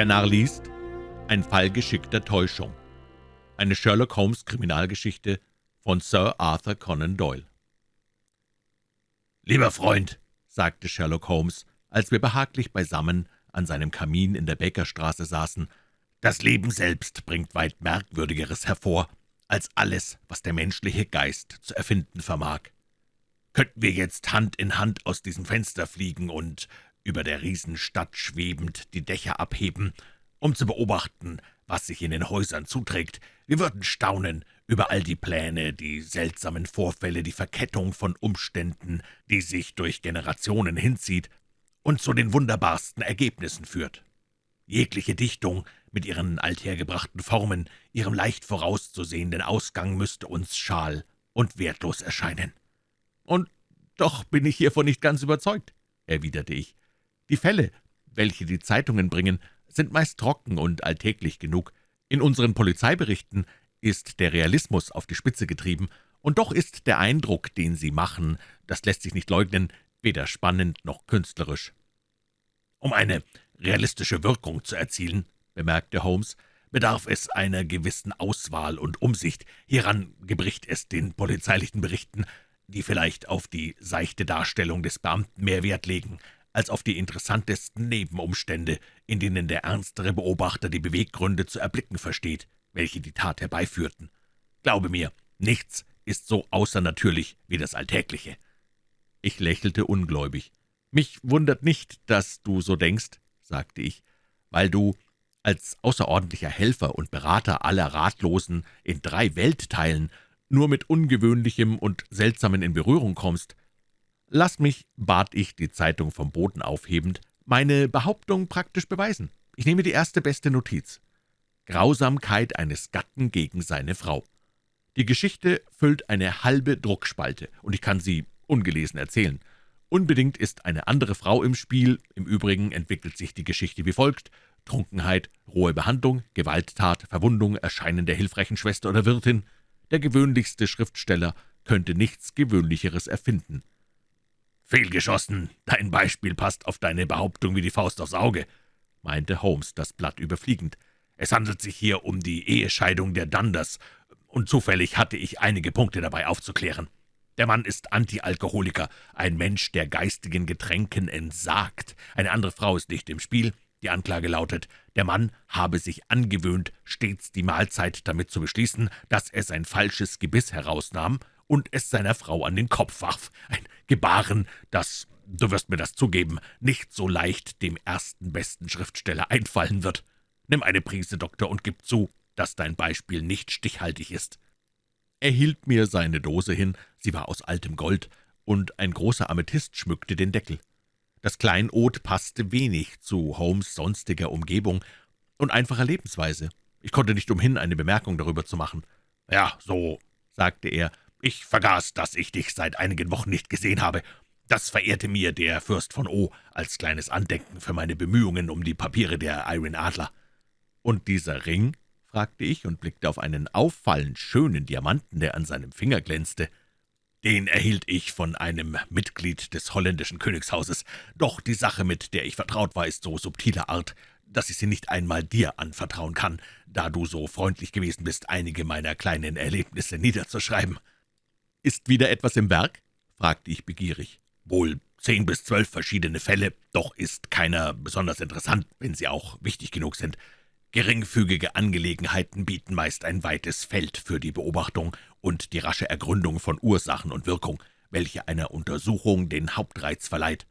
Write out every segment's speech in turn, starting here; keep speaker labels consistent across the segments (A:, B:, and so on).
A: Der Narr liest Ein Fall geschickter Täuschung. Eine Sherlock Holmes Kriminalgeschichte von Sir Arthur Conan Doyle. »Lieber Freund«, sagte Sherlock Holmes, als wir behaglich beisammen an seinem Kamin in der Bakerstraße saßen, »das Leben selbst bringt weit Merkwürdigeres hervor, als alles, was der menschliche Geist zu erfinden vermag. Könnten wir jetzt Hand in Hand aus diesem Fenster fliegen und über der Riesenstadt schwebend die Dächer abheben, um zu beobachten, was sich in den Häusern zuträgt. Wir würden staunen über all die Pläne, die seltsamen Vorfälle, die Verkettung von Umständen, die sich durch Generationen hinzieht und zu den wunderbarsten Ergebnissen führt. Jegliche Dichtung mit ihren althergebrachten Formen, ihrem leicht vorauszusehenden Ausgang müsste uns schal und wertlos erscheinen. »Und doch bin ich hiervon nicht ganz überzeugt«, erwiderte ich. »Die Fälle, welche die Zeitungen bringen, sind meist trocken und alltäglich genug. In unseren Polizeiberichten ist der Realismus auf die Spitze getrieben, und doch ist der Eindruck, den sie machen, das lässt sich nicht leugnen, weder spannend noch künstlerisch.« »Um eine realistische Wirkung zu erzielen«, bemerkte Holmes, »bedarf es einer gewissen Auswahl und Umsicht. Hieran gebricht es den polizeilichen Berichten, die vielleicht auf die seichte Darstellung des Beamten mehr Wert legen, als auf die interessantesten Nebenumstände, in denen der ernstere Beobachter die Beweggründe zu erblicken versteht, welche die Tat herbeiführten. Glaube mir, nichts ist so außernatürlich wie das Alltägliche.« Ich lächelte ungläubig. »Mich wundert nicht, dass du so denkst«, sagte ich, »weil du als außerordentlicher Helfer und Berater aller Ratlosen in drei Weltteilen nur mit Ungewöhnlichem und Seltsamen in Berührung kommst. Lass mich, bat ich, die Zeitung vom Boden aufhebend, meine Behauptung praktisch beweisen. Ich nehme die erste beste Notiz. Grausamkeit eines Gatten gegen seine Frau. Die Geschichte füllt eine halbe Druckspalte, und ich kann sie ungelesen erzählen. Unbedingt ist eine andere Frau im Spiel, im Übrigen entwickelt sich die Geschichte wie folgt. Trunkenheit, rohe Behandlung, Gewalttat, Verwundung, Erscheinen der hilfreichen Schwester oder Wirtin – der gewöhnlichste Schriftsteller könnte nichts Gewöhnlicheres erfinden. »Fehlgeschossen, dein Beispiel passt auf deine Behauptung wie die Faust aufs Auge«, meinte Holmes, das Blatt überfliegend. »Es handelt sich hier um die Ehescheidung der Dunders, und zufällig hatte ich einige Punkte dabei aufzuklären. Der Mann ist Antialkoholiker, ein Mensch, der geistigen Getränken entsagt. Eine andere Frau ist nicht im Spiel, die Anklage lautet, der Mann habe sich angewöhnt, stets die Mahlzeit damit zu beschließen, dass er sein falsches Gebiss herausnahm und es seiner Frau an den Kopf warf. Ein Gebaren, das, du wirst mir das zugeben, nicht so leicht dem ersten besten Schriftsteller einfallen wird. Nimm eine Prise, Doktor, und gib zu, dass dein Beispiel nicht stichhaltig ist.« Er hielt mir seine Dose hin, sie war aus altem Gold, und ein großer Amethyst schmückte den Deckel. Das Kleinod passte wenig zu Holmes' sonstiger Umgebung und einfacher Lebensweise. Ich konnte nicht umhin, eine Bemerkung darüber zu machen. »Ja, so«, sagte er, »ich vergaß, dass ich dich seit einigen Wochen nicht gesehen habe. Das verehrte mir der Fürst von O. als kleines Andenken für meine Bemühungen um die Papiere der Iron Adler.« »Und dieser Ring?« fragte ich und blickte auf einen auffallend schönen Diamanten, der an seinem Finger glänzte. Den erhielt ich von einem Mitglied des holländischen Königshauses, doch die Sache, mit der ich vertraut war, ist so subtiler Art, dass ich sie nicht einmal dir anvertrauen kann, da du so freundlich gewesen bist, einige meiner kleinen Erlebnisse niederzuschreiben.« »Ist wieder etwas im Werk?« fragte ich begierig. »Wohl zehn bis zwölf verschiedene Fälle, doch ist keiner besonders interessant, wenn sie auch wichtig genug sind. Geringfügige Angelegenheiten bieten meist ein weites Feld für die Beobachtung und die rasche Ergründung von Ursachen und Wirkung, welche einer Untersuchung den Hauptreiz verleiht.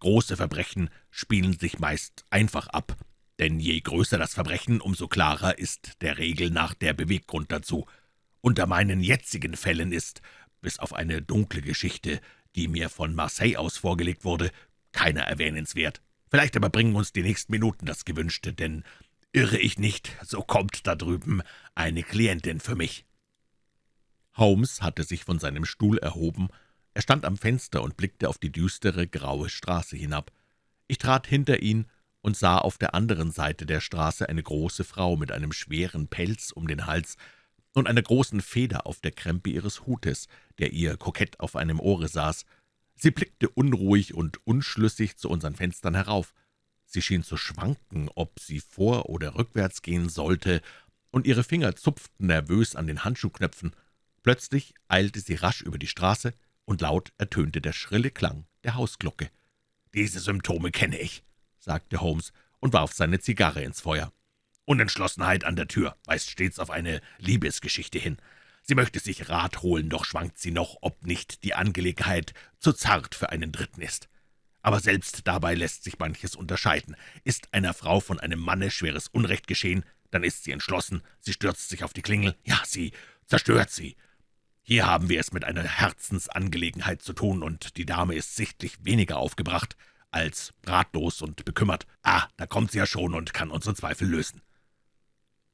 A: Große Verbrechen spielen sich meist einfach ab, denn je größer das Verbrechen, umso klarer ist der Regel nach der Beweggrund dazu. Unter meinen jetzigen Fällen ist, bis auf eine dunkle Geschichte, die mir von Marseille aus vorgelegt wurde, keiner erwähnenswert. Vielleicht aber bringen uns die nächsten Minuten das Gewünschte, denn irre ich nicht, so kommt da drüben eine Klientin für mich.« Holmes hatte sich von seinem Stuhl erhoben. Er stand am Fenster und blickte auf die düstere, graue Straße hinab. Ich trat hinter ihn und sah auf der anderen Seite der Straße eine große Frau mit einem schweren Pelz um den Hals und einer großen Feder auf der Krempe ihres Hutes, der ihr kokett auf einem Ohre saß. Sie blickte unruhig und unschlüssig zu unseren Fenstern herauf. Sie schien zu schwanken, ob sie vor- oder rückwärts gehen sollte, und ihre Finger zupften nervös an den Handschuhknöpfen. Plötzlich eilte sie rasch über die Straße, und laut ertönte der schrille Klang der Hausglocke. »Diese Symptome kenne ich«, sagte Holmes und warf seine Zigarre ins Feuer. »Unentschlossenheit an der Tür weist stets auf eine Liebesgeschichte hin. Sie möchte sich Rat holen, doch schwankt sie noch, ob nicht die Angelegenheit zu zart für einen Dritten ist. Aber selbst dabei lässt sich manches unterscheiden. Ist einer Frau von einem Manne schweres Unrecht geschehen, dann ist sie entschlossen, sie stürzt sich auf die Klingel, ja, sie zerstört sie. Hier haben wir es mit einer Herzensangelegenheit zu tun, und die Dame ist sichtlich weniger aufgebracht als ratlos und bekümmert. Ah, da kommt sie ja schon und kann unsere Zweifel lösen.«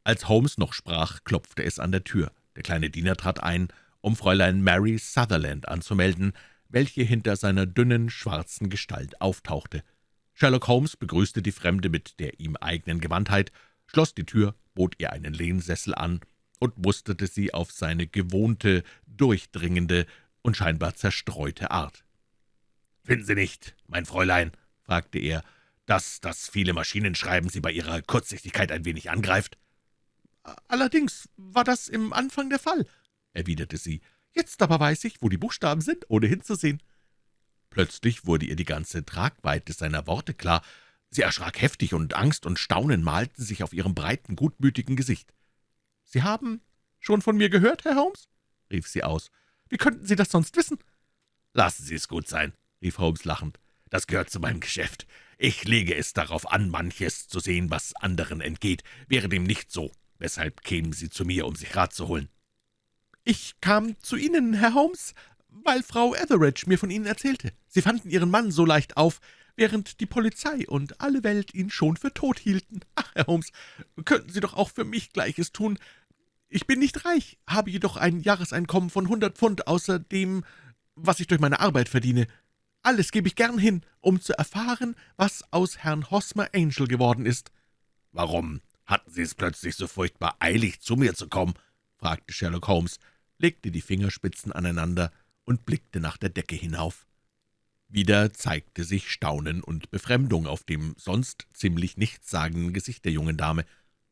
A: Als Holmes noch sprach, klopfte es an der Tür. Der kleine Diener trat ein, um Fräulein Mary Sutherland anzumelden, welche hinter seiner dünnen, schwarzen Gestalt auftauchte. Sherlock Holmes begrüßte die Fremde mit der ihm eigenen Gewandtheit, schloss die Tür, bot ihr einen Lehnsessel an und musterte sie auf seine gewohnte, durchdringende und scheinbar zerstreute Art. »Finden Sie nicht, mein Fräulein«, fragte er, »dass das viele Maschinenschreiben Sie bei Ihrer Kurzsichtigkeit ein wenig angreift?«
B: »Allerdings war das im Anfang der Fall«, erwiderte sie. »Jetzt aber weiß ich, wo die Buchstaben sind, ohne hinzusehen.«
A: Plötzlich wurde ihr die ganze Tragweite seiner Worte klar. Sie erschrak heftig, und Angst und Staunen malten sich auf ihrem breiten, gutmütigen Gesicht.
B: »Sie haben schon von mir gehört, Herr Holmes?« rief sie aus. »Wie könnten Sie das sonst wissen?«
A: »Lassen Sie es gut sein«, rief Holmes lachend. »Das gehört zu meinem Geschäft. Ich lege es darauf an, manches zu sehen, was anderen entgeht. Wäre dem nicht so, weshalb kämen Sie zu mir, um sich Rat zu holen?«
B: »Ich kam zu Ihnen, Herr Holmes, weil Frau Etheridge mir von Ihnen erzählte. Sie fanden Ihren Mann so leicht auf, während die Polizei und alle Welt ihn schon für tot hielten. Ach, Herr Holmes, könnten Sie doch auch für mich Gleiches tun. Ich bin nicht reich, habe jedoch ein Jahreseinkommen von hundert Pfund außer dem, was ich durch meine Arbeit verdiene. Alles gebe ich gern hin, um zu erfahren, was aus Herrn Hosmer Angel geworden ist.«
A: »Warum hatten Sie es plötzlich so furchtbar eilig, zu mir zu kommen?« fragte Sherlock Holmes, legte die Fingerspitzen aneinander und blickte nach der Decke hinauf. Wieder zeigte sich Staunen und Befremdung auf dem sonst ziemlich nichtssagenden Gesicht der jungen Dame.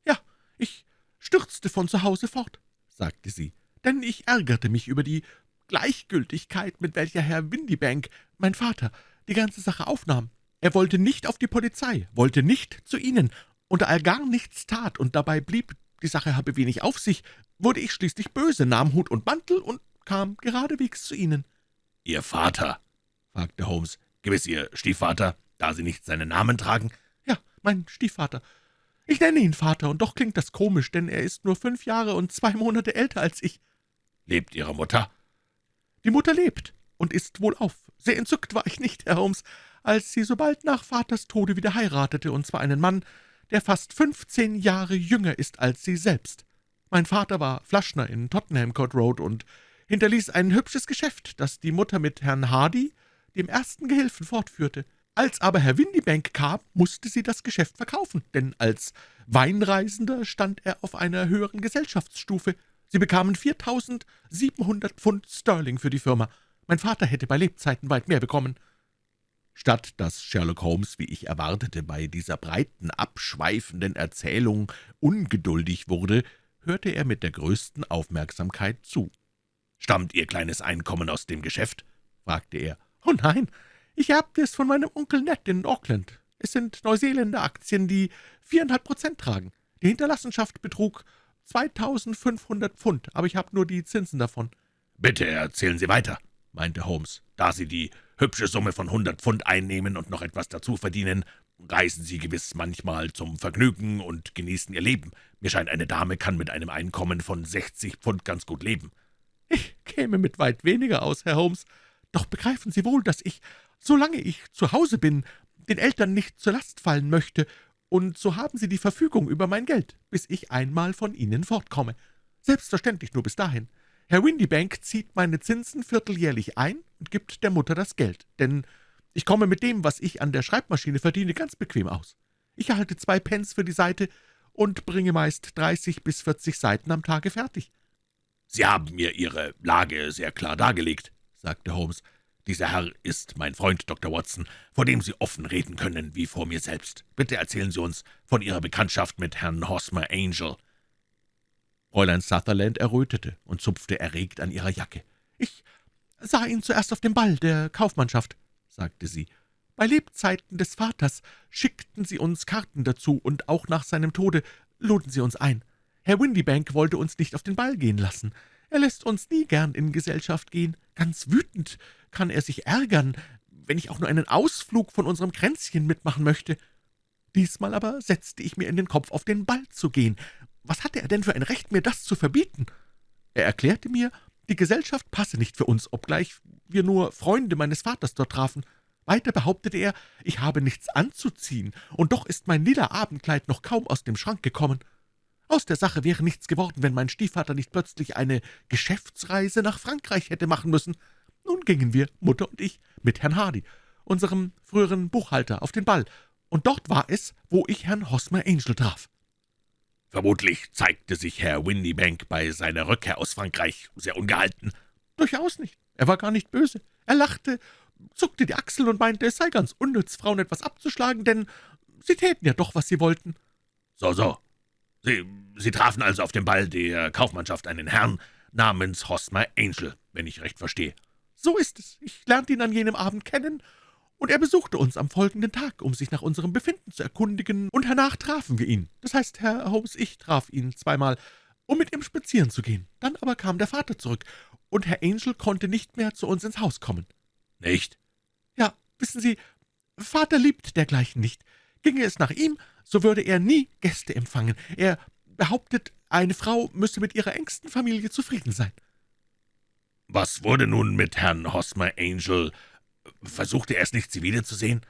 B: »Ja, ich stürzte von zu Hause fort«, sagte sie, »denn ich ärgerte mich über die Gleichgültigkeit, mit welcher Herr Windibank, mein Vater, die ganze Sache aufnahm. Er wollte nicht auf die Polizei, wollte nicht zu Ihnen, und da er gar nichts tat und dabei blieb, die Sache habe wenig auf sich, wurde ich schließlich böse, nahm Hut und Mantel und kam geradewegs zu Ihnen.«
A: »Ihr Vater?« fragte Holmes. »Gewiss Ihr Stiefvater, da Sie nicht seinen Namen tragen?«
B: »Ja, mein Stiefvater. Ich nenne ihn Vater, und doch klingt das komisch, denn er ist nur fünf Jahre und zwei Monate älter als ich.«
A: »Lebt Ihre Mutter?«
B: »Die Mutter lebt und ist wohlauf. Sehr entzückt war ich nicht, Herr Holmes, als sie so bald nach Vaters Tode wieder heiratete, und zwar einen Mann, der fast fünfzehn Jahre jünger ist als sie selbst. Mein Vater war Flaschner in Tottenham Court Road und hinterließ ein hübsches Geschäft, das die Mutter mit Herrn Hardy, dem ersten Gehilfen, fortführte. Als aber Herr Windibank kam, musste sie das Geschäft verkaufen, denn als Weinreisender stand er auf einer höheren Gesellschaftsstufe. Sie bekamen 4.700 Pfund Sterling für die Firma. Mein Vater hätte bei Lebzeiten weit mehr bekommen.«
A: Statt dass Sherlock Holmes, wie ich erwartete, bei dieser breiten, abschweifenden Erzählung ungeduldig wurde, hörte er mit der größten Aufmerksamkeit zu. »Stammt Ihr kleines Einkommen aus dem Geschäft?« fragte er.
B: »Oh nein, ich erbte es von meinem Onkel Ned in Auckland. Es sind Neuseeländer Aktien, die viereinhalb Prozent tragen. Die Hinterlassenschaft betrug 2.500 Pfund, aber ich habe nur die Zinsen davon.«
A: »Bitte erzählen Sie weiter«, meinte Holmes. »Da Sie die hübsche Summe von hundert Pfund einnehmen und noch etwas dazu verdienen, reisen Sie gewiss manchmal zum Vergnügen und genießen Ihr Leben. Mir scheint, eine Dame kann mit einem Einkommen von sechzig Pfund ganz gut leben.«
B: »Ich käme mit weit weniger aus, Herr Holmes. Doch begreifen Sie wohl, dass ich solange ich zu Hause bin, den Eltern nicht zur Last fallen möchte, und so haben Sie die Verfügung über mein Geld, bis ich einmal von Ihnen fortkomme. Selbstverständlich nur bis dahin. Herr Windibank zieht meine Zinsen vierteljährlich ein und gibt der Mutter das Geld, denn ich komme mit dem, was ich an der Schreibmaschine verdiene, ganz bequem aus. Ich erhalte zwei Pence für die Seite und bringe meist dreißig bis vierzig Seiten am Tage fertig.«
A: »Sie haben mir Ihre Lage sehr klar dargelegt«, sagte Holmes. Dieser Herr ist mein Freund Dr. Watson, vor dem Sie offen reden können, wie vor mir selbst. Bitte erzählen Sie uns von Ihrer Bekanntschaft mit Herrn Hosmer Angel.«
B: Fräulein Sutherland errötete und zupfte erregt an ihrer Jacke. »Ich sah ihn zuerst auf dem Ball der Kaufmannschaft«, sagte sie. »Bei Lebzeiten des Vaters schickten sie uns Karten dazu, und auch nach seinem Tode luden sie uns ein. Herr Windybank wollte uns nicht auf den Ball gehen lassen. Er lässt uns nie gern in Gesellschaft gehen. Ganz wütend kann er sich ärgern, wenn ich auch nur einen Ausflug von unserem Kränzchen mitmachen möchte. Diesmal aber setzte ich mir in den Kopf, auf den Ball zu gehen. Was hatte er denn für ein Recht, mir das zu verbieten? Er erklärte mir, die Gesellschaft passe nicht für uns, obgleich wir nur Freunde meines Vaters dort trafen. Weiter behauptete er, ich habe nichts anzuziehen, und doch ist mein lila Abendkleid noch kaum aus dem Schrank gekommen. Aus der Sache wäre nichts geworden, wenn mein Stiefvater nicht plötzlich eine Geschäftsreise nach Frankreich hätte machen müssen. Nun gingen wir, Mutter und ich, mit Herrn Hardy, unserem früheren Buchhalter, auf den Ball, und dort war es, wo ich Herrn Hosmer Angel traf.
A: Vermutlich zeigte sich Herr Windybank bei seiner Rückkehr aus Frankreich sehr ungehalten.
B: Durchaus nicht. Er war gar nicht böse. Er lachte, zuckte die Achseln und meinte, es sei ganz unnütz, Frauen etwas abzuschlagen, denn sie täten ja doch, was sie wollten.
A: So, so. Sie, sie trafen also auf dem Ball der Kaufmannschaft einen Herrn namens Hosmer Angel, wenn ich recht verstehe.
B: So ist es. Ich lernte ihn an jenem Abend kennen, und er besuchte uns am folgenden Tag, um sich nach unserem Befinden zu erkundigen, und hernach trafen wir ihn. Das heißt, Herr Holmes, ich traf ihn zweimal, um mit ihm spazieren zu gehen. Dann aber kam der Vater zurück, und Herr Angel konnte nicht mehr zu uns ins Haus kommen.
A: »Nicht?«
B: »Ja, wissen Sie, Vater liebt dergleichen nicht. Ginge es nach ihm, so würde er nie Gäste empfangen. Er behauptet, eine Frau müsse mit ihrer engsten Familie zufrieden sein.«
A: »Was wurde nun mit Herrn Hosmer Angel? Versuchte er es nicht, Sie wiederzusehen?«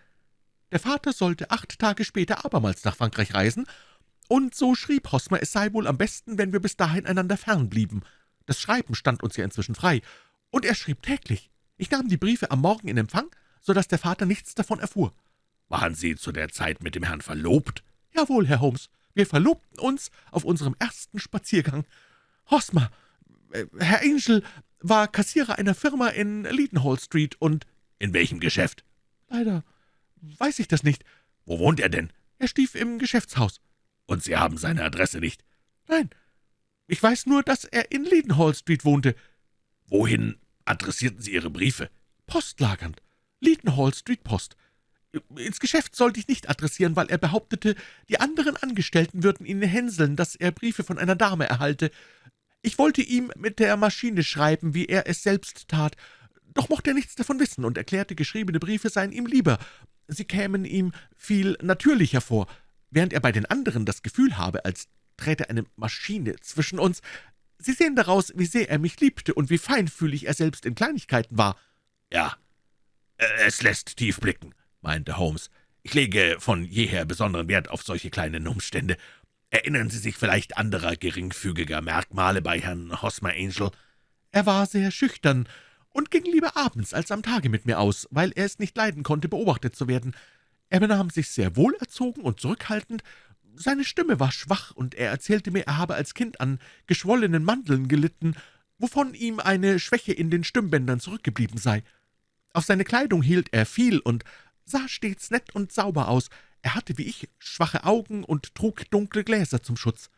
B: »Der Vater sollte acht Tage später abermals nach Frankreich reisen, und so schrieb Hosmer, es sei wohl am besten, wenn wir bis dahin einander fern blieben. Das Schreiben stand uns ja inzwischen frei, und er schrieb täglich. Ich nahm die Briefe am Morgen in Empfang, so dass der Vater nichts davon erfuhr.«
A: »Waren Sie zu der Zeit mit dem Herrn verlobt?«
B: »Jawohl, Herr Holmes. Wir verlobten uns auf unserem ersten Spaziergang. Hosmer, äh, Herr Angel, war Kassierer einer Firma in Leadenhall Street und
A: »In welchem Geschäft?«
B: »Leider weiß ich das nicht.«
A: »Wo wohnt er denn?«
B: »Er stief im Geschäftshaus.«
A: »Und Sie haben seine Adresse nicht?«
B: »Nein, ich weiß nur, dass er in Leadenhall Street wohnte.«
A: »Wohin adressierten Sie Ihre Briefe?«
B: »Postlagernd. Leadenhall Street Post. Ins Geschäft sollte ich nicht adressieren, weil er behauptete, die anderen Angestellten würden ihn hänseln, dass er Briefe von einer Dame erhalte. Ich wollte ihm mit der Maschine schreiben, wie er es selbst tat, doch mochte er nichts davon wissen und erklärte, geschriebene Briefe seien ihm lieber. Sie kämen ihm viel natürlicher vor, während er bei den anderen das Gefühl habe, als träte eine Maschine zwischen uns. Sie sehen daraus, wie sehr er mich liebte und wie feinfühlig er selbst in Kleinigkeiten war.«
A: »Ja, es lässt tief blicken«, meinte Holmes. »Ich lege von jeher besonderen Wert auf solche kleinen Umstände. Erinnern Sie sich vielleicht anderer geringfügiger Merkmale bei Herrn Hosmer Angel?«
B: »Er war sehr schüchtern und ging lieber abends als am Tage mit mir aus, weil er es nicht leiden konnte, beobachtet zu werden. Er benahm sich sehr wohlerzogen und zurückhaltend, seine Stimme war schwach, und er erzählte mir, er habe als Kind an geschwollenen Mandeln gelitten, wovon ihm eine Schwäche in den Stimmbändern zurückgeblieben sei. Auf seine Kleidung hielt er viel und sah stets nett und sauber aus. Er hatte wie ich schwache Augen und trug dunkle Gläser zum Schutz.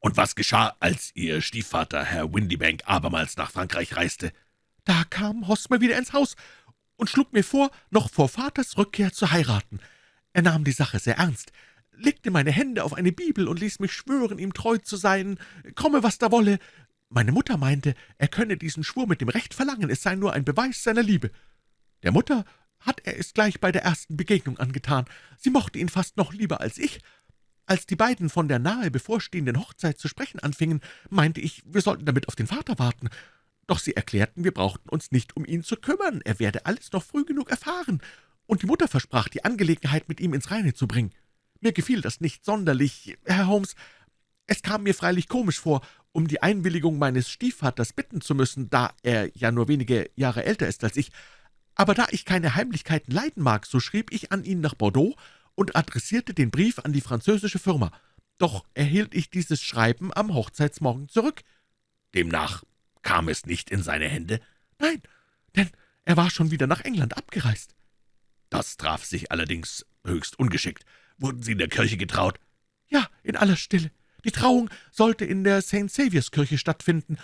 A: »Und was geschah, als Ihr Stiefvater, Herr Windybank, abermals nach Frankreich reiste?«
B: »Da kam Hosmer wieder ins Haus und schlug mir vor, noch vor Vaters Rückkehr zu heiraten. Er nahm die Sache sehr ernst, legte meine Hände auf eine Bibel und ließ mich schwören, ihm treu zu sein, komme, was da wolle. Meine Mutter meinte, er könne diesen Schwur mit dem Recht verlangen, es sei nur ein Beweis seiner Liebe. Der Mutter hat er es gleich bei der ersten Begegnung angetan. Sie mochte ihn fast noch lieber als ich. Als die beiden von der nahe bevorstehenden Hochzeit zu sprechen anfingen, meinte ich, wir sollten damit auf den Vater warten. Doch sie erklärten, wir brauchten uns nicht um ihn zu kümmern, er werde alles noch früh genug erfahren, und die Mutter versprach, die Angelegenheit mit ihm ins Reine zu bringen. Mir gefiel das nicht sonderlich, Herr Holmes. Es kam mir freilich komisch vor, um die Einwilligung meines Stiefvaters bitten zu müssen, da er ja nur wenige Jahre älter ist als ich, aber da ich keine Heimlichkeiten leiden mag, so schrieb ich an ihn nach Bordeaux und adressierte den Brief an die französische Firma. Doch erhielt ich dieses Schreiben am Hochzeitsmorgen zurück.
A: Demnach kam es nicht in seine Hände?
B: Nein, denn Er war schon wieder nach England abgereist.«
A: »Das traf sich allerdings höchst ungeschickt. Wurden Sie in der Kirche getraut?«
B: »Ja, in aller Stille. Die Trauung sollte in der St. Saviours Kirche stattfinden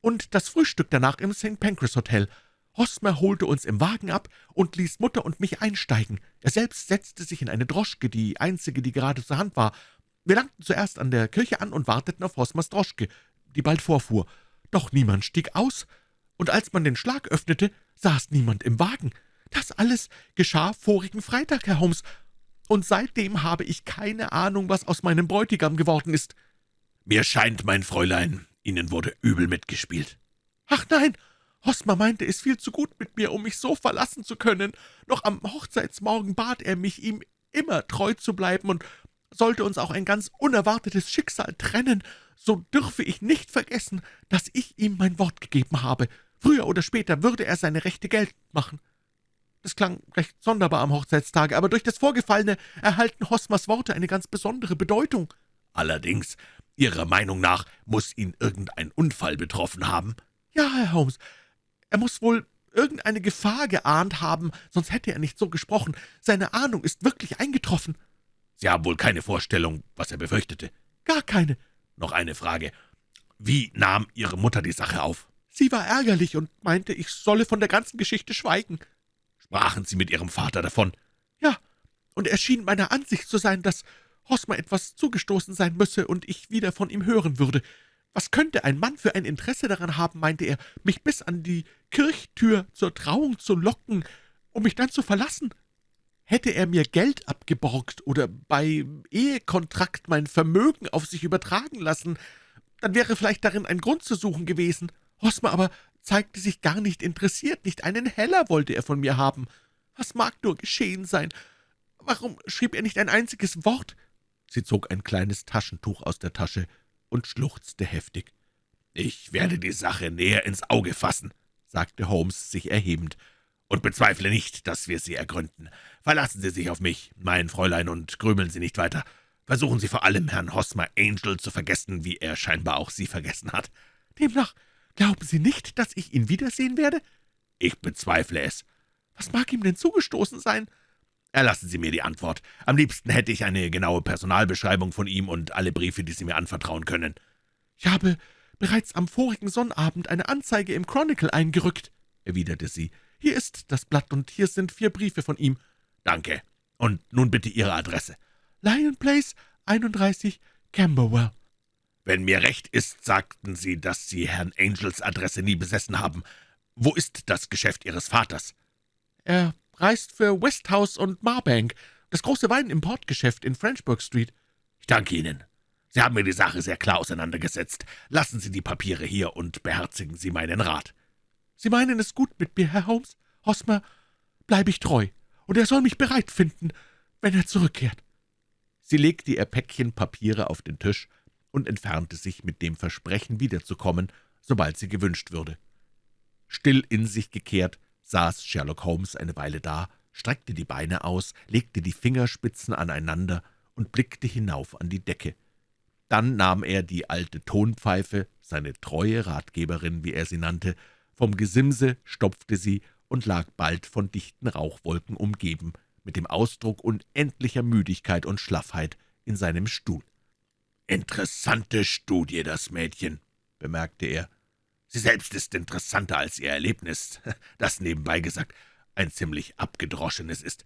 B: und das Frühstück danach im St. Pancras Hotel. Hosmer holte uns im Wagen ab und ließ Mutter und mich einsteigen. Er selbst setzte sich in eine Droschke, die einzige, die gerade zur Hand war. Wir langten zuerst an der Kirche an und warteten auf Hosmers Droschke, die bald vorfuhr. Doch niemand stieg aus, und als man den Schlag öffnete, saß niemand im Wagen. Das alles geschah vorigen Freitag, Herr Holmes, und seitdem habe ich keine Ahnung, was aus meinem Bräutigam geworden ist.«
A: »Mir scheint, mein Fräulein, Ihnen wurde übel mitgespielt.«
B: »Ach nein, Hosmer meinte es viel zu gut mit mir, um mich so verlassen zu können. Noch am Hochzeitsmorgen bat er mich, ihm immer treu zu bleiben, und sollte uns auch ein ganz unerwartetes Schicksal trennen, so dürfe ich nicht vergessen, dass ich ihm mein Wort gegeben habe. Früher oder später würde er seine Rechte geltend machen. Das klang recht sonderbar am Hochzeitstage, aber durch das Vorgefallene erhalten Hosmers Worte eine ganz besondere Bedeutung.
A: Allerdings, Ihrer Meinung nach muss ihn irgendein Unfall betroffen haben?
B: Ja, Herr Holmes, er muss wohl irgendeine Gefahr geahnt haben, sonst hätte er nicht so gesprochen. Seine Ahnung ist wirklich eingetroffen.«
A: »Sie haben wohl keine Vorstellung, was er befürchtete?«
B: »Gar keine.«
A: »Noch eine Frage. Wie nahm Ihre Mutter die Sache auf?«
B: »Sie war ärgerlich und meinte, ich solle von der ganzen Geschichte schweigen.«
A: »Sprachen Sie mit Ihrem Vater davon?«
B: »Ja, und er schien meiner Ansicht zu sein, dass Hosmer etwas zugestoßen sein müsse und ich wieder von ihm hören würde. Was könnte ein Mann für ein Interesse daran haben, meinte er, mich bis an die Kirchtür zur Trauung zu locken, um mich dann zu verlassen? Hätte er mir Geld abgeborgt oder bei Ehekontrakt mein Vermögen auf sich übertragen lassen, dann wäre vielleicht darin ein Grund zu suchen gewesen. Hosmer aber zeigte sich gar nicht interessiert, nicht einen Heller wollte er von mir haben. Was mag nur geschehen sein? Warum schrieb er nicht ein einziges Wort?« Sie zog ein kleines Taschentuch aus der Tasche und schluchzte heftig.
A: »Ich werde die Sache näher ins Auge fassen«, sagte Holmes, sich erhebend, »und bezweifle nicht, dass wir sie ergründen. Verlassen Sie sich auf mich, mein Fräulein, und grübeln Sie nicht weiter. Versuchen Sie vor allem, Herrn Hosmer Angel zu vergessen, wie er scheinbar auch Sie vergessen hat.
B: Demnach glauben Sie nicht, dass ich ihn wiedersehen werde?«
A: »Ich bezweifle es.«
B: »Was mag ihm denn zugestoßen sein?«
A: Erlassen Sie mir die Antwort. Am liebsten hätte ich eine genaue Personalbeschreibung von ihm und alle Briefe, die Sie mir anvertrauen können.«
B: »Ich habe bereits am vorigen Sonnabend eine Anzeige im Chronicle eingerückt«, erwiderte sie. »Hier ist das Blatt, und hier sind vier Briefe von ihm.«
A: »Danke. Und nun bitte Ihre Adresse.«
B: »Lion Place, 31, Camberwell.«
A: »Wenn mir recht ist, sagten Sie, dass Sie Herrn Angels Adresse nie besessen haben. Wo ist das Geschäft Ihres Vaters?«
B: »Er reist für Westhouse und Marbank, das große Weinimportgeschäft in Frenchburg Street.«
A: »Ich danke Ihnen. Sie haben mir die Sache sehr klar auseinandergesetzt. Lassen Sie die Papiere hier und beherzigen Sie meinen Rat.«
B: »Sie meinen es gut mit mir, Herr Holmes. Hosmer bleibe ich treu, und er soll mich bereit finden, wenn er zurückkehrt.« Sie legte ihr Päckchen Papiere auf den Tisch und entfernte sich mit dem Versprechen, wiederzukommen, sobald sie gewünscht würde. Still in sich gekehrt saß Sherlock Holmes eine Weile da, streckte die Beine aus, legte die Fingerspitzen aneinander und blickte hinauf an die Decke. Dann nahm er die alte Tonpfeife, seine treue Ratgeberin, wie er sie nannte, vom Gesimse, stopfte sie und lag bald von dichten Rauchwolken umgeben, mit dem Ausdruck unendlicher Müdigkeit und Schlaffheit in seinem Stuhl.
A: »Interessante Studie, das Mädchen«, bemerkte er. Sie selbst ist interessanter als ihr Erlebnis, das nebenbei gesagt ein ziemlich abgedroschenes ist.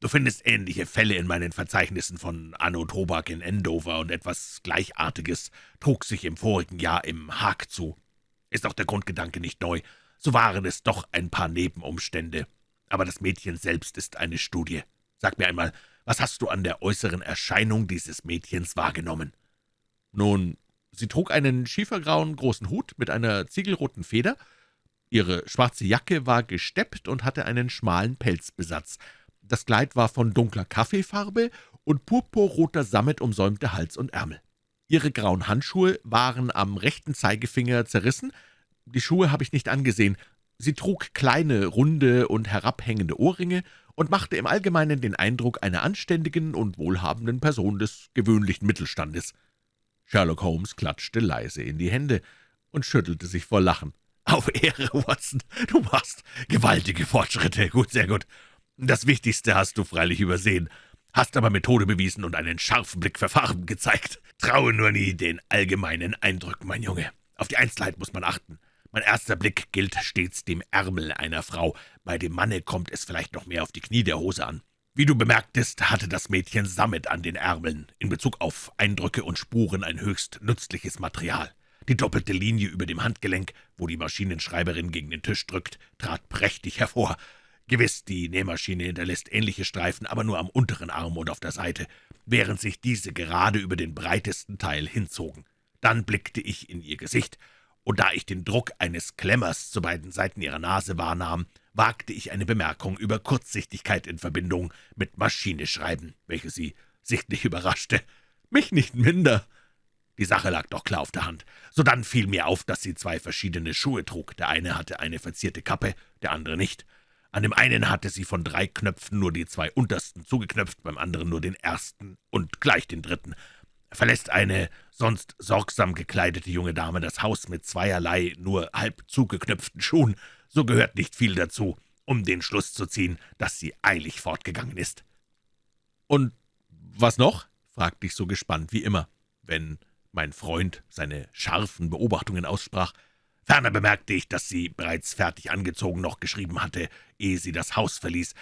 A: Du findest ähnliche Fälle in meinen Verzeichnissen von Anno Tobak in Endover, und etwas Gleichartiges trug sich im vorigen Jahr im Haag zu. Ist auch der Grundgedanke nicht neu, so waren es doch ein paar Nebenumstände. Aber das Mädchen selbst ist eine Studie. Sag mir einmal, was hast du an der äußeren Erscheinung dieses Mädchens wahrgenommen?«
B: »Nun, Sie trug einen schiefergrauen großen Hut mit einer ziegelroten Feder. Ihre schwarze Jacke war gesteppt und hatte einen schmalen Pelzbesatz. Das Kleid war von dunkler Kaffeefarbe und purpurroter Sammet umsäumte Hals und Ärmel. Ihre grauen Handschuhe waren am rechten Zeigefinger zerrissen. Die Schuhe habe ich nicht angesehen. Sie trug kleine, runde und herabhängende Ohrringe und machte im Allgemeinen den Eindruck einer anständigen und wohlhabenden Person des gewöhnlichen Mittelstandes. Sherlock Holmes klatschte leise in die Hände und schüttelte sich vor Lachen.
A: »Auf Ehre, Watson, du machst gewaltige Fortschritte. Gut, sehr gut. Das Wichtigste hast du freilich übersehen, hast aber Methode bewiesen und einen scharfen Blick für Farben gezeigt. Traue nur nie den allgemeinen Eindrücken, mein Junge. Auf die Einzelheit muss man achten. Mein erster Blick gilt stets dem Ärmel einer Frau. Bei dem Manne kommt es vielleicht noch mehr auf die Knie der Hose an. Wie du bemerktest, hatte das Mädchen Sammet an den Ärmeln. In Bezug auf Eindrücke und Spuren ein höchst nützliches Material. Die doppelte Linie über dem Handgelenk, wo die Maschinenschreiberin gegen den Tisch drückt, trat prächtig hervor. Gewiss, die Nähmaschine hinterlässt ähnliche Streifen, aber nur am unteren Arm und auf der Seite, während sich diese gerade über den breitesten Teil hinzogen. Dann blickte ich in ihr Gesicht, und da ich den Druck eines Klemmers zu beiden Seiten ihrer Nase wahrnahm, wagte ich eine Bemerkung über Kurzsichtigkeit in Verbindung mit Maschineschreiben, welche sie sichtlich überraschte. Mich nicht minder. Die Sache lag doch klar auf der Hand. Sodann fiel mir auf, dass sie zwei verschiedene Schuhe trug. Der eine hatte eine verzierte Kappe, der andere nicht. An dem einen hatte sie von drei Knöpfen nur die zwei untersten zugeknöpft, beim anderen nur den ersten und gleich den dritten. Verlässt eine sonst sorgsam gekleidete junge Dame das Haus mit zweierlei nur halb zugeknöpften Schuhen, so gehört nicht viel dazu, um den Schluss zu ziehen, dass sie eilig fortgegangen ist.
B: »Und was noch?« fragte ich so gespannt wie immer, wenn mein Freund seine scharfen Beobachtungen aussprach.
A: Ferner bemerkte ich, dass sie bereits fertig angezogen noch geschrieben hatte, ehe sie das Haus verließ.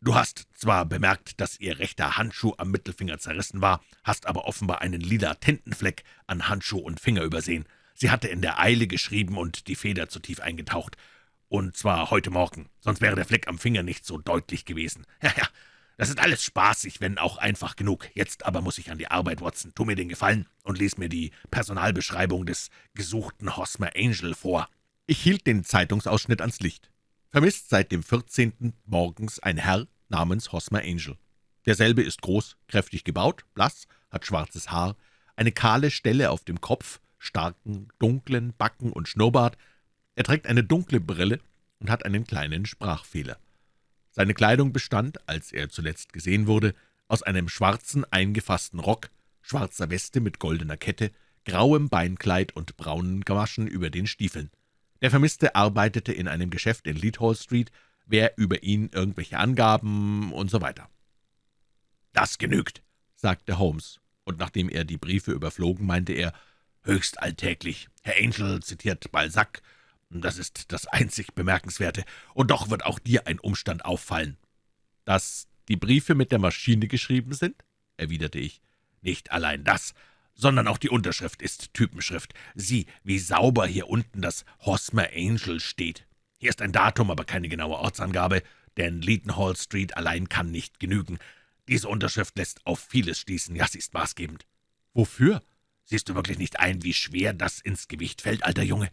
A: Du hast zwar bemerkt, dass ihr rechter Handschuh am Mittelfinger zerrissen war, hast aber offenbar einen lila Tintenfleck an Handschuh und Finger übersehen. Sie hatte in der Eile geschrieben und die Feder zu tief eingetaucht. Und zwar heute Morgen, sonst wäre der Fleck am Finger nicht so deutlich gewesen. Ja, ja, das ist alles spaßig, wenn auch einfach genug. Jetzt aber muss ich an die Arbeit, Watson. Tu mir den Gefallen und lies mir die Personalbeschreibung des gesuchten Hosmer Angel vor.«
B: Ich hielt den Zeitungsausschnitt ans Licht. Vermisst seit dem 14. morgens ein Herr namens Hosmer Angel. Derselbe ist groß, kräftig gebaut, blass, hat schwarzes Haar, eine kahle Stelle auf dem Kopf, starken, dunklen Backen und Schnurrbart. Er trägt eine dunkle Brille und hat einen kleinen Sprachfehler. Seine Kleidung bestand, als er zuletzt gesehen wurde, aus einem schwarzen, eingefassten Rock, schwarzer Weste mit goldener Kette, grauem Beinkleid und braunen Gamaschen über den Stiefeln. Der Vermisste arbeitete in einem Geschäft in Leadhall Street, wer über ihn irgendwelche Angaben und so weiter.
A: »Das genügt«,
B: sagte Holmes, und nachdem er die Briefe überflogen, meinte er,
A: »höchst alltäglich. Herr Angel zitiert Balzac, das ist das einzig Bemerkenswerte, und doch wird auch dir ein Umstand auffallen.«
B: »Dass die Briefe mit der Maschine geschrieben sind?« erwiderte ich.
A: »Nicht allein das, sondern auch die Unterschrift ist Typenschrift. Sieh, wie sauber hier unten das Hosmer Angel steht. Hier ist ein Datum, aber keine genaue Ortsangabe, denn Leadenhall Street allein kann nicht genügen. Diese Unterschrift lässt auf vieles schließen, ja, sie ist maßgebend.«
B: »Wofür?«
A: »Siehst du wirklich nicht ein, wie schwer das ins Gewicht fällt, alter Junge?«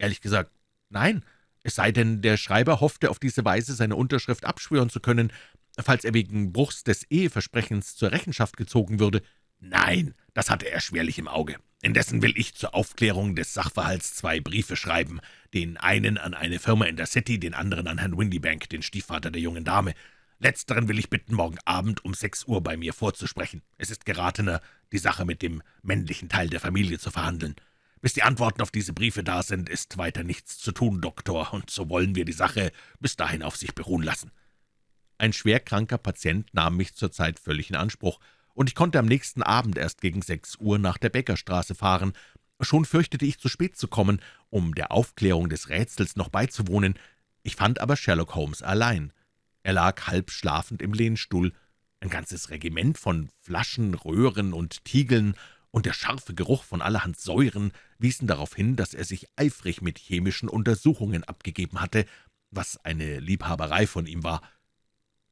B: Ehrlich gesagt, nein, es sei denn, der Schreiber hoffte auf diese Weise seine Unterschrift abschwören zu können, falls er wegen Bruchs des Eheversprechens zur Rechenschaft gezogen würde.
A: Nein, das hatte er schwerlich im Auge. Indessen will ich zur Aufklärung des Sachverhalts zwei Briefe schreiben, den einen an eine Firma in der City, den anderen an Herrn Windybank, den Stiefvater der jungen Dame. Letzteren will ich bitten, morgen Abend um sechs Uhr bei mir vorzusprechen. Es ist geratener, die Sache mit dem männlichen Teil der Familie zu verhandeln. Bis die Antworten auf diese Briefe da sind, ist weiter nichts zu tun, Doktor, und so wollen wir die Sache bis dahin auf sich beruhen lassen.«
B: Ein schwerkranker Patient nahm mich zurzeit völlig in Anspruch, und ich konnte am nächsten Abend erst gegen sechs Uhr nach der Bäckerstraße fahren. Schon fürchtete ich, zu spät zu kommen, um der Aufklärung des Rätsels noch beizuwohnen. Ich fand aber Sherlock Holmes allein. Er lag halb schlafend im Lehnstuhl. Ein ganzes Regiment von Flaschen, Röhren und Tiegeln und der scharfe Geruch von allerhand Säuren wiesen darauf hin, dass er sich eifrig mit chemischen Untersuchungen abgegeben hatte, was eine Liebhaberei von ihm war.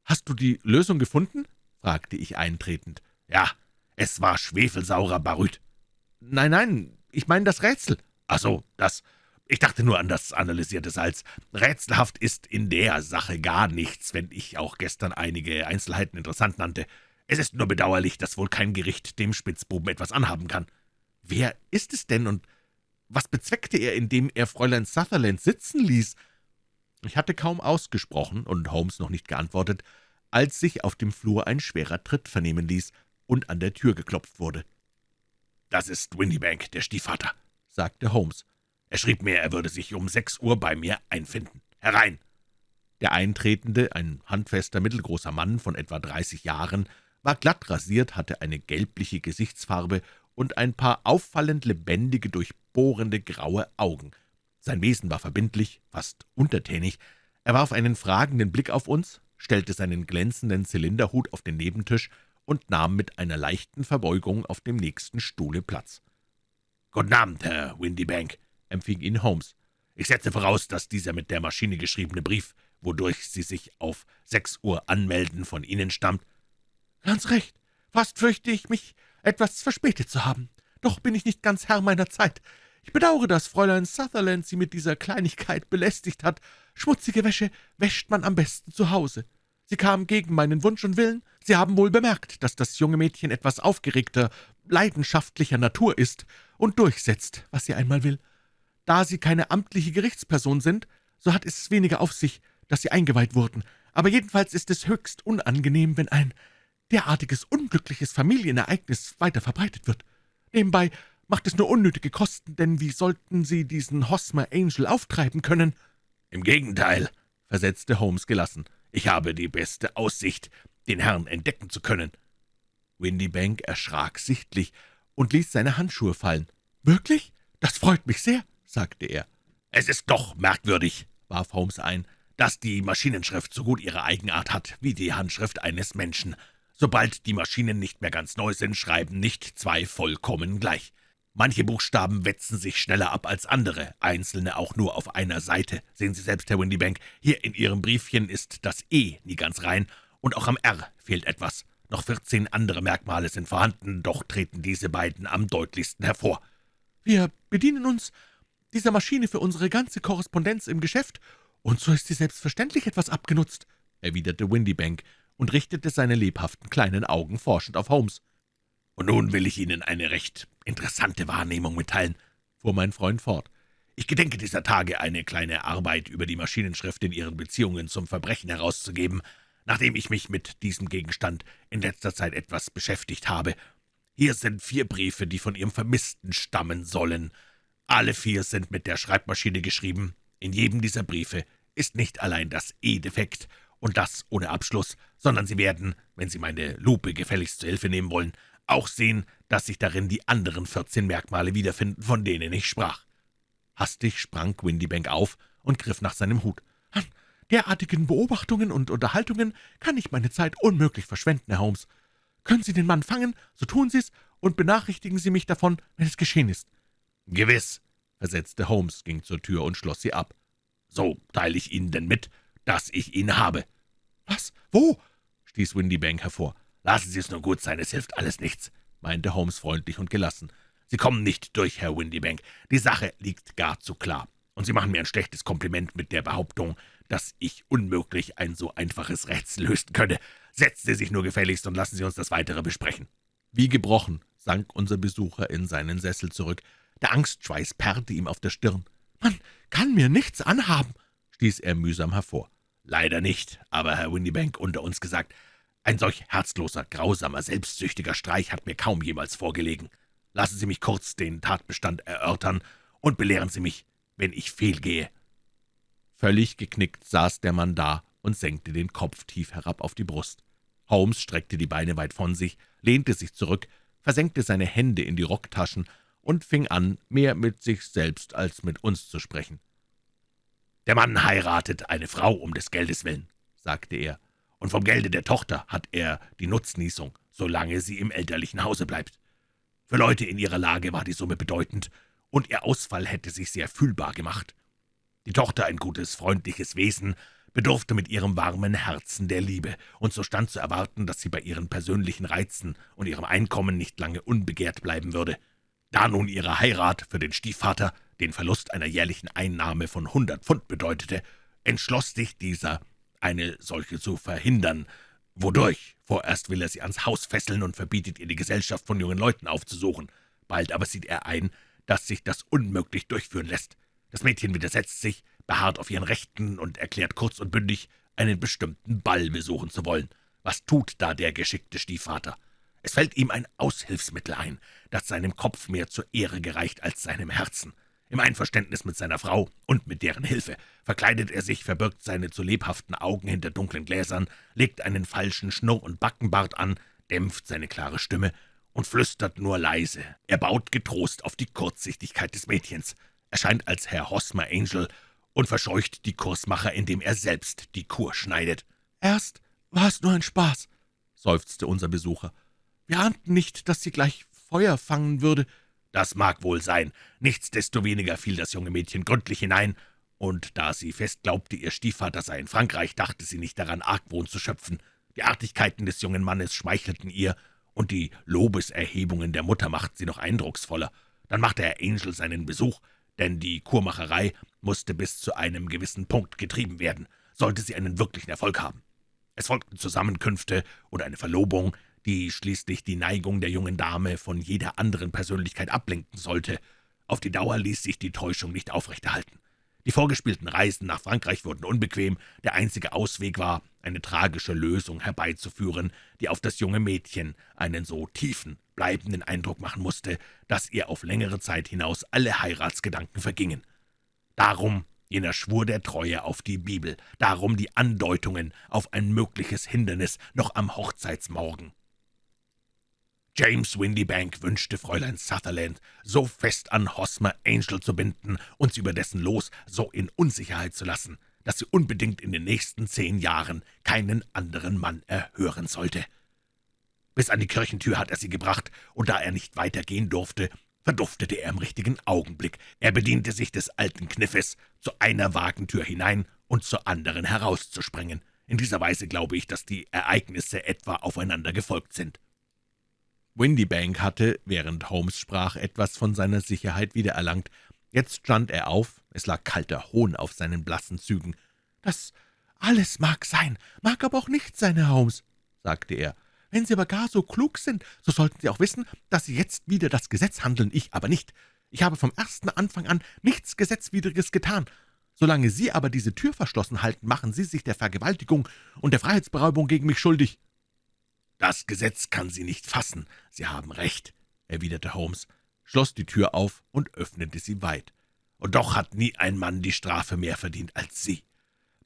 B: »Hast du die Lösung gefunden?« fragte ich eintretend.
A: »Ja, es war schwefelsaurer Baryt.«
B: »Nein, nein, ich meine das Rätsel.«
A: »Ach so, das. Ich dachte nur an das analysierte Salz. Rätselhaft ist in der Sache gar nichts, wenn ich auch gestern einige Einzelheiten interessant nannte. Es ist nur bedauerlich, dass wohl kein Gericht dem Spitzbuben etwas anhaben kann.«
B: »Wer ist es denn, und was bezweckte er, indem er Fräulein Sutherland sitzen ließ?« Ich hatte kaum ausgesprochen und Holmes noch nicht geantwortet, als sich auf dem Flur ein schwerer Tritt vernehmen ließ und an der Tür geklopft wurde.
A: »Das ist Windybank, der Stiefvater«,
B: sagte Holmes.
A: Er schrieb mir, er würde sich um sechs Uhr bei mir einfinden. Herein!« Der Eintretende, ein handfester, mittelgroßer Mann von etwa dreißig Jahren, war glatt rasiert, hatte eine gelbliche Gesichtsfarbe und ein paar auffallend lebendige, durchbohrende graue Augen. Sein Wesen war verbindlich, fast untertänig. Er warf einen fragenden Blick auf uns, stellte seinen glänzenden Zylinderhut auf den Nebentisch und nahm mit einer leichten Verbeugung auf dem nächsten Stuhle Platz. »Guten Abend, Herr Windybank«, empfing ihn Holmes. »Ich setze voraus, dass dieser mit der Maschine geschriebene Brief, wodurch Sie sich auf sechs Uhr anmelden, von Ihnen stammt.«
B: »Ganz recht. Fast fürchte ich mich, etwas verspätet zu haben. Doch bin ich nicht ganz Herr meiner Zeit. Ich bedauere, dass Fräulein Sutherland Sie mit dieser Kleinigkeit belästigt hat. Schmutzige Wäsche wäscht man am besten zu Hause. Sie kam gegen meinen Wunsch und Willen. Sie haben wohl bemerkt, dass das junge Mädchen etwas aufgeregter, leidenschaftlicher Natur ist und durchsetzt, was sie einmal will. Da Sie keine amtliche Gerichtsperson sind, so hat es weniger auf sich, dass Sie eingeweiht wurden. Aber jedenfalls ist es höchst unangenehm, wenn ein derartiges unglückliches Familienereignis weiter verbreitet wird. Nebenbei macht es nur unnötige Kosten, denn wie sollten Sie diesen Hosmer Angel auftreiben können?«
A: »Im Gegenteil«, versetzte Holmes gelassen. »Ich habe die beste Aussicht, den Herrn entdecken zu können.«
B: Windybank erschrak sichtlich und ließ seine Handschuhe fallen. »Wirklich? Das freut mich sehr«, sagte er.
A: »Es ist doch merkwürdig«, warf Holmes ein, »dass die Maschinenschrift so gut ihre Eigenart hat wie die Handschrift eines Menschen. Sobald die Maschinen nicht mehr ganz neu sind, schreiben nicht zwei vollkommen gleich. Manche Buchstaben wetzen sich schneller ab als andere, einzelne auch nur auf einer Seite. Sehen Sie selbst, Herr Windybank, hier in Ihrem Briefchen ist das E nie ganz rein, und auch am R fehlt etwas. Noch vierzehn andere Merkmale sind vorhanden, doch treten diese beiden am deutlichsten hervor.
B: Wir bedienen uns dieser Maschine für unsere ganze Korrespondenz im Geschäft, und so ist sie selbstverständlich etwas abgenutzt«, erwiderte Windybank und richtete seine lebhaften kleinen Augen forschend auf Holmes.
A: »Und nun will ich Ihnen eine recht interessante Wahrnehmung mitteilen«, fuhr mein Freund fort. »Ich gedenke dieser Tage, eine kleine Arbeit über die Maschinenschrift in Ihren Beziehungen zum Verbrechen herauszugeben, nachdem ich mich mit diesem Gegenstand in letzter Zeit etwas beschäftigt habe. Hier sind vier Briefe, die von Ihrem Vermissten stammen sollen. Alle vier sind mit der Schreibmaschine geschrieben. In jedem dieser Briefe ist nicht allein das E defekt, und das ohne Abschluss, sondern Sie werden, wenn Sie meine Lupe gefälligst zur Hilfe nehmen wollen, auch sehen, dass sich darin die anderen vierzehn Merkmale wiederfinden, von denen ich sprach.«
B: Hastig sprang Windybank auf und griff nach seinem Hut. »An derartigen Beobachtungen und Unterhaltungen kann ich meine Zeit unmöglich verschwenden, Herr Holmes. Können Sie den Mann fangen, so tun Sie es, und benachrichtigen Sie mich davon, wenn es geschehen ist.«
A: »Gewiss«, versetzte Holmes, ging zur Tür und schloss sie ab. »So teile ich Ihnen denn mit, dass ich ihn habe.«
B: »Was? Wo?« stieß
A: Windybank hervor. »Lassen Sie es nur gut sein, es hilft alles nichts«, meinte Holmes freundlich und gelassen. »Sie kommen nicht durch, Herr Windybank. Die Sache liegt gar zu klar. Und Sie machen mir ein schlechtes Kompliment mit der Behauptung, dass ich unmöglich ein so einfaches Rätsel lösen könne. Setzen Sie sich nur gefälligst und lassen Sie uns das Weitere besprechen.«
B: Wie gebrochen sank unser Besucher in seinen Sessel zurück. Der Angstschweiß perrte ihm auf der Stirn. »Man kann mir nichts anhaben«, stieß er mühsam hervor.
A: »Leider nicht, aber Herr Windybank, unter uns gesagt, ein solch herzloser, grausamer, selbstsüchtiger Streich hat mir kaum jemals vorgelegen. Lassen Sie mich kurz den Tatbestand erörtern und belehren Sie mich, wenn ich fehlgehe.«
B: Völlig geknickt saß der Mann da und senkte den Kopf tief herab auf die Brust. Holmes streckte die Beine weit von sich, lehnte sich zurück, versenkte seine Hände in die Rocktaschen und fing an, mehr mit sich selbst als mit uns zu sprechen.
A: »Der Mann heiratet eine Frau um des Geldes willen«, sagte er, »und vom Gelde der Tochter hat er die Nutznießung, solange sie im elterlichen Hause bleibt. Für Leute in ihrer Lage war die Summe bedeutend, und ihr Ausfall hätte sich sehr fühlbar gemacht. Die Tochter, ein gutes, freundliches Wesen, bedurfte mit ihrem warmen Herzen der Liebe, und so stand zu erwarten, dass sie bei ihren persönlichen Reizen und ihrem Einkommen nicht lange unbegehrt bleiben würde. Da nun ihre Heirat für den Stiefvater den Verlust einer jährlichen Einnahme von hundert Pfund bedeutete, entschloss sich dieser, eine solche zu verhindern, wodurch vorerst will er sie ans Haus fesseln und verbietet ihr die Gesellschaft von jungen Leuten aufzusuchen. Bald aber sieht er ein, dass sich das unmöglich durchführen lässt. Das Mädchen widersetzt sich, beharrt auf ihren Rechten und erklärt kurz und bündig, einen bestimmten Ball besuchen zu wollen. Was tut da der geschickte Stiefvater? Es fällt ihm ein Aushilfsmittel ein, das seinem Kopf mehr zur Ehre gereicht als seinem Herzen. Im Einverständnis mit seiner Frau und mit deren Hilfe verkleidet er sich, verbirgt seine zu lebhaften Augen hinter dunklen Gläsern, legt einen falschen Schnurr- und Backenbart an, dämpft seine klare Stimme und flüstert nur leise. Er baut getrost auf die Kurzsichtigkeit des Mädchens, erscheint als Herr Hosmer Angel und verscheucht die Kursmacher, indem er selbst die Kur schneidet.
B: »Erst war es nur ein Spaß«, seufzte unser Besucher. »Wir ahnten nicht, dass sie gleich Feuer fangen würde.«
A: »Das mag wohl sein. Nichtsdestoweniger fiel das junge Mädchen gründlich hinein, und da sie fest glaubte, ihr Stiefvater sei in Frankreich, dachte sie nicht daran, Argwohn zu schöpfen. Die Artigkeiten des jungen Mannes schmeichelten ihr, und die Lobeserhebungen der Mutter machten sie noch eindrucksvoller. Dann machte Herr Angel seinen Besuch, denn die Kurmacherei musste bis zu einem gewissen Punkt getrieben werden, sollte sie einen wirklichen Erfolg haben. Es folgten Zusammenkünfte oder eine Verlobung, die schließlich die Neigung der jungen Dame von jeder anderen Persönlichkeit ablenken sollte. Auf die Dauer ließ sich die Täuschung nicht aufrechterhalten. Die vorgespielten Reisen nach Frankreich wurden unbequem, der einzige Ausweg war, eine tragische Lösung herbeizuführen, die auf das junge Mädchen einen so tiefen, bleibenden Eindruck machen musste, dass ihr auf längere Zeit hinaus alle Heiratsgedanken vergingen. Darum jener Schwur der Treue auf die Bibel, darum die Andeutungen auf ein mögliches Hindernis noch am Hochzeitsmorgen. James Windybank wünschte Fräulein Sutherland so fest an Hosmer Angel zu binden und sie über dessen Los so in Unsicherheit zu lassen, dass sie unbedingt in den nächsten zehn Jahren keinen anderen Mann erhören sollte. Bis an die Kirchentür hat er sie gebracht, und da er nicht weitergehen durfte, verduftete er im richtigen Augenblick. Er bediente sich des alten Kniffes, zu einer Wagentür hinein und zur anderen herauszuspringen. In dieser Weise glaube ich, dass die Ereignisse etwa aufeinander gefolgt sind.«
B: Windybank hatte, während Holmes sprach, etwas von seiner Sicherheit wiedererlangt. Jetzt stand er auf, es lag kalter Hohn auf seinen blassen Zügen. »Das alles mag sein, mag aber auch nicht sein, Herr Holmes«, sagte er. »Wenn Sie aber gar so klug sind, so sollten Sie auch wissen, dass Sie jetzt wieder das Gesetz handeln, ich aber nicht. Ich habe vom ersten Anfang an nichts Gesetzwidriges getan. Solange Sie aber diese Tür verschlossen halten, machen Sie sich der Vergewaltigung und der Freiheitsberaubung gegen mich schuldig.«
A: »Das Gesetz kann Sie nicht fassen. Sie haben recht«, erwiderte Holmes, schloss die Tür auf und öffnete sie weit. »Und doch hat nie ein Mann die Strafe mehr verdient als Sie.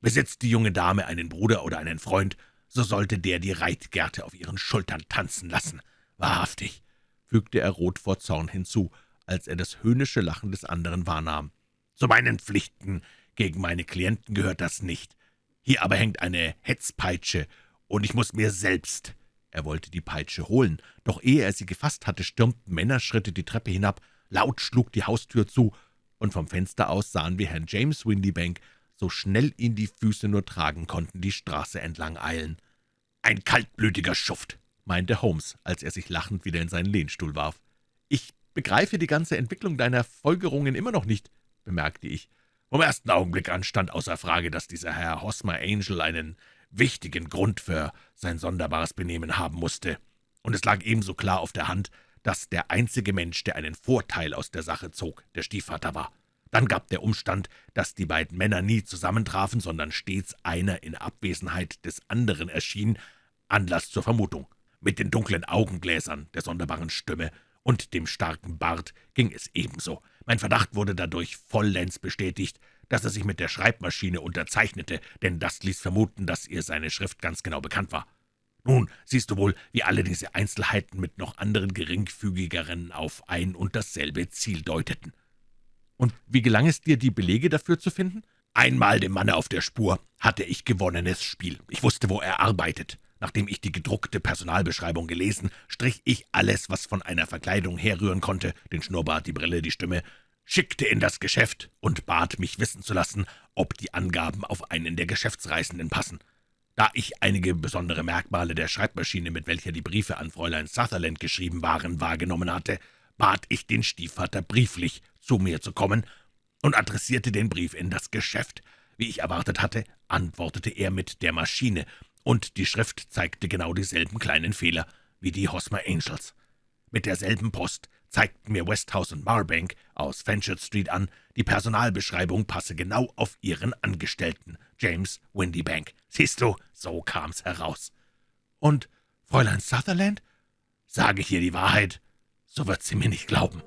A: Besitzt die junge Dame einen Bruder oder einen Freund, so sollte der die Reitgerte auf ihren Schultern tanzen lassen. Wahrhaftig«, fügte er rot vor Zorn hinzu, als er das höhnische Lachen des anderen wahrnahm. »Zu meinen Pflichten gegen meine Klienten gehört das nicht. Hier aber hängt eine Hetzpeitsche, und ich muss mir selbst er wollte die Peitsche holen, doch ehe er sie gefasst hatte, stürmten Männerschritte die Treppe hinab, laut schlug die Haustür zu, und vom Fenster aus sahen wir Herrn James Windybank, so schnell ihn die Füße nur tragen konnten, die Straße entlang eilen. »Ein kaltblütiger Schuft«, meinte Holmes, als er sich lachend wieder in seinen Lehnstuhl warf. »Ich begreife die ganze Entwicklung deiner Folgerungen immer noch nicht«, bemerkte ich. »Vom ersten Augenblick an stand außer Frage, dass dieser Herr Hosmer Angel einen wichtigen Grund für sein sonderbares Benehmen haben musste. Und es lag ebenso klar auf der Hand, dass der einzige Mensch, der einen Vorteil aus der Sache zog, der Stiefvater war. Dann gab der Umstand, dass die beiden Männer nie zusammentrafen, sondern stets einer in Abwesenheit des anderen erschien, Anlass zur Vermutung. Mit den dunklen Augengläsern, der sonderbaren Stimme und dem starken Bart ging es ebenso. Mein Verdacht wurde dadurch vollends bestätigt, dass er sich mit der Schreibmaschine unterzeichnete, denn das ließ vermuten, dass ihr seine Schrift ganz genau bekannt war. Nun siehst du wohl, wie alle diese Einzelheiten mit noch anderen geringfügigeren auf ein und dasselbe Ziel deuteten.
B: Und wie gelang es dir, die Belege dafür zu finden?
A: Einmal dem Manne auf der Spur hatte ich gewonnenes Spiel. Ich wusste, wo er arbeitet. Nachdem ich die gedruckte Personalbeschreibung gelesen, strich ich alles, was von einer Verkleidung herrühren konnte, den Schnurrbart, die Brille, die Stimme, schickte in das Geschäft und bat mich wissen zu lassen, ob die Angaben auf einen der Geschäftsreisenden passen. Da ich einige besondere Merkmale der Schreibmaschine, mit welcher die Briefe an Fräulein Sutherland geschrieben waren, wahrgenommen hatte, bat ich den Stiefvater brieflich, zu mir zu kommen, und adressierte den Brief in das Geschäft. Wie ich erwartet hatte, antwortete er mit der Maschine, und die Schrift zeigte genau dieselben kleinen Fehler wie die Hosmer Angels. Mit derselben Post zeigten mir Westhouse und Marbank aus Fenchurch Street an, die Personalbeschreibung passe genau auf ihren Angestellten, James Windybank. Siehst du, so kam's heraus.
B: Und Fräulein Sutherland?
A: Sage ich ihr die Wahrheit, so wird sie mir nicht glauben.«